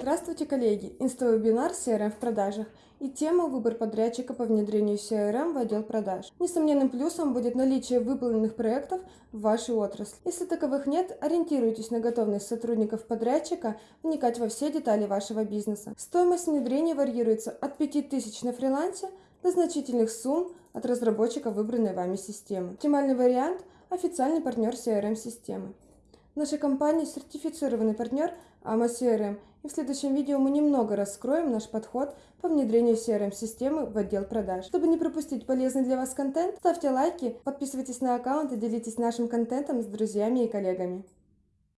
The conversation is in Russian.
Здравствуйте, коллеги! Инстовебинар CRM в продажах и тема «Выбор подрядчика по внедрению CRM в отдел продаж». Несомненным плюсом будет наличие выполненных проектов в вашей отрасли. Если таковых нет, ориентируйтесь на готовность сотрудников подрядчика вникать во все детали вашего бизнеса. Стоимость внедрения варьируется от 5000 на фрилансе до значительных сумм от разработчика выбранной вами системы. Оптимальный вариант – официальный партнер CRM-системы. Наша компания сертифицированный партнер AMA CRM, и в следующем видео мы немного раскроем наш подход по внедрению CRM-системы в отдел продаж. Чтобы не пропустить полезный для вас контент, ставьте лайки, подписывайтесь на аккаунт и делитесь нашим контентом с друзьями и коллегами.